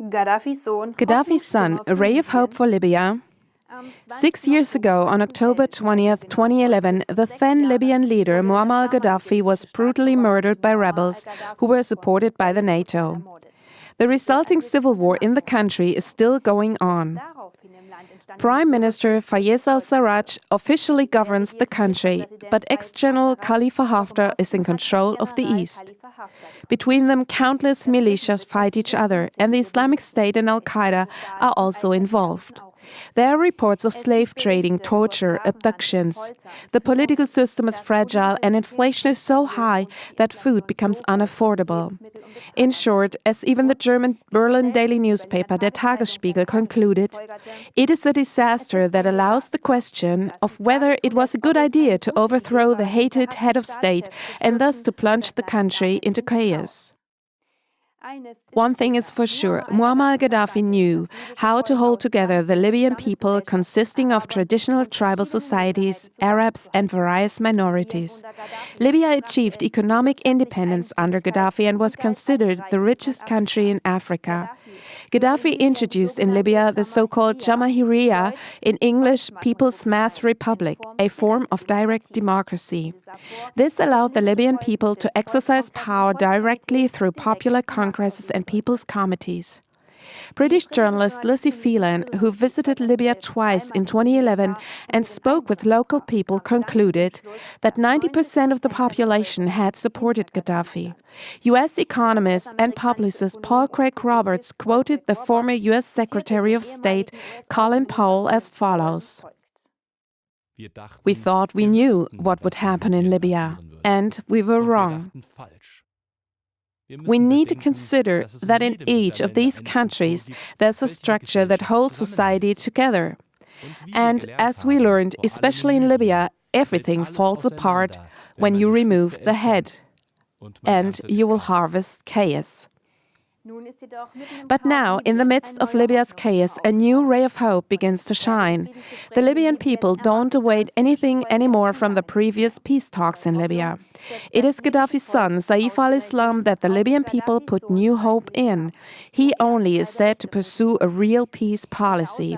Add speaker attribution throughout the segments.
Speaker 1: Gaddafi's son, a ray of hope for Libya. Six years ago, on October 20th, 2011, the then Libyan leader Muammar al-Gaddafi was brutally murdered by rebels who were supported by the NATO. The resulting civil war in the country is still going on. Prime Minister Fayez al-Sarraj officially governs the country, but ex-General Khalifa Haftar is in control of the east. Between them, countless militias fight each other, and the Islamic State and Al-Qaeda are also involved. There are reports of slave trading, torture, abductions. The political system is fragile and inflation is so high that food becomes unaffordable. In short, as even the German Berlin daily newspaper Der Tagesspiegel concluded, it is a disaster that allows the question of whether it was a good idea to overthrow the hated head of state and thus to plunge the country into chaos. One thing is for sure, Muammar al-Gaddafi knew how to hold together the Libyan people consisting of traditional tribal societies, Arabs and various minorities. Libya achieved economic independence under Gaddafi and was considered the richest country in Africa. Gaddafi introduced in Libya the so-called Jamahiriya, in English People's Mass Republic, a form of direct democracy. This allowed the Libyan people to exercise power directly through popular congresses and people's committees. British journalist Lizzie Phelan, who visited Libya twice in 2011 and spoke with local people, concluded that 90% of the population had supported Gaddafi. US economist and publicist Paul Craig Roberts quoted the former US Secretary of State Colin Powell as follows. We thought we knew what would happen in Libya, and we were wrong. We need to consider that in each of these countries there's a structure that holds society together. And as we learned, especially in Libya, everything falls apart when you remove the head. And you will harvest chaos. But now, in the midst of Libya's chaos, a new ray of hope begins to shine. The Libyan people don't await anything anymore from the previous peace talks in Libya. It is Gaddafi's son, Saif al-Islam, that the Libyan people put new hope in. He only is said to pursue a real peace policy.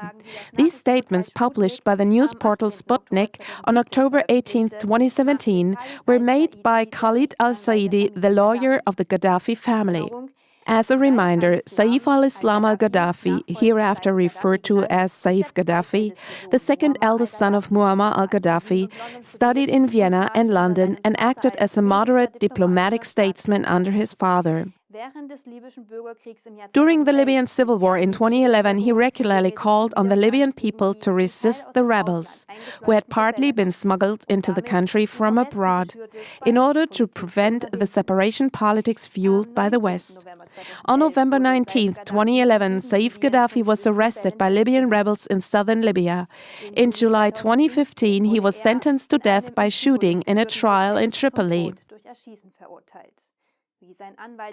Speaker 1: These statements, published by the news portal Sputnik on October 18, 2017, were made by Khalid al-Saidi, the lawyer of the Gaddafi family. As a reminder, Saif al-Islam al-Gaddafi, hereafter referred to as Saif Gaddafi, the second eldest son of Muammar al-Gaddafi, studied in Vienna and London and acted as a moderate diplomatic statesman under his father. During the Libyan civil war in 2011, he regularly called on the Libyan people to resist the rebels, who had partly been smuggled into the country from abroad, in order to prevent the separation politics fueled by the West. On November 19, 2011, Saif Gaddafi was arrested by Libyan rebels in southern Libya. In July 2015, he was sentenced to death by shooting in a trial in Tripoli.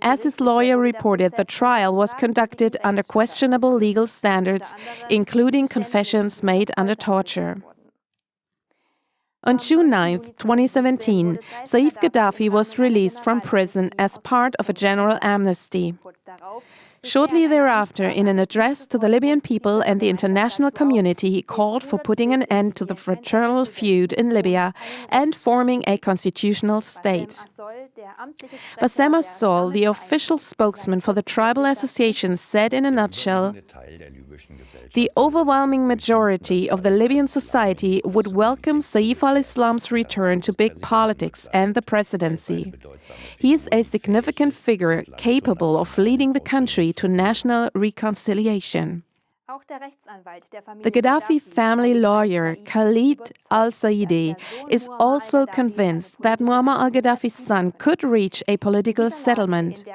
Speaker 1: As his lawyer reported, the trial was conducted under questionable legal standards, including confessions made under torture. On June 9, 2017, Saif Gaddafi was released from prison as part of a general amnesty. Shortly thereafter, in an address to the Libyan people and the international community, he called for putting an end to the fraternal feud in Libya and forming a constitutional state. Bassem Assol, the official spokesman for the tribal association, said in a nutshell, the overwhelming majority of the Libyan society would welcome Saif al-Islam's return to big politics and the presidency. He is a significant figure capable of leading the country to national reconciliation. The Gaddafi family lawyer Khalid al-Saidi is also convinced that Muammar al-Gaddafi's son could reach a political settlement.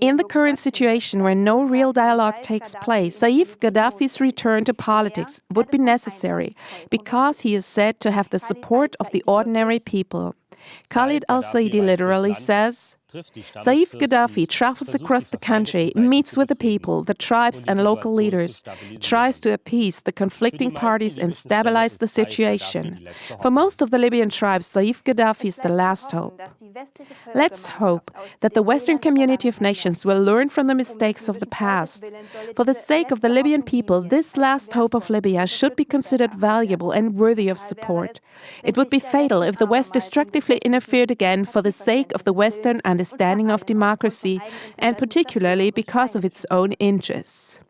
Speaker 1: In the current situation where no real dialogue takes place, Saif Gaddafi's return to politics would be necessary because he is said to have the support of the ordinary people. Khalid al-Saidi literally says, Saif Gaddafi travels across the country, meets with the people, the tribes, and local leaders, tries to appease the conflicting parties and stabilize the situation. For most of the Libyan tribes, Saif Gaddafi is the last hope. Let's hope that the Western community of nations will learn from the mistakes of the past. For the sake of the Libyan people, this last hope of Libya should be considered valuable and worthy of support. It would be fatal if the West destructively interfered again for the sake of the Western understanding of democracy, and particularly because of its own interests.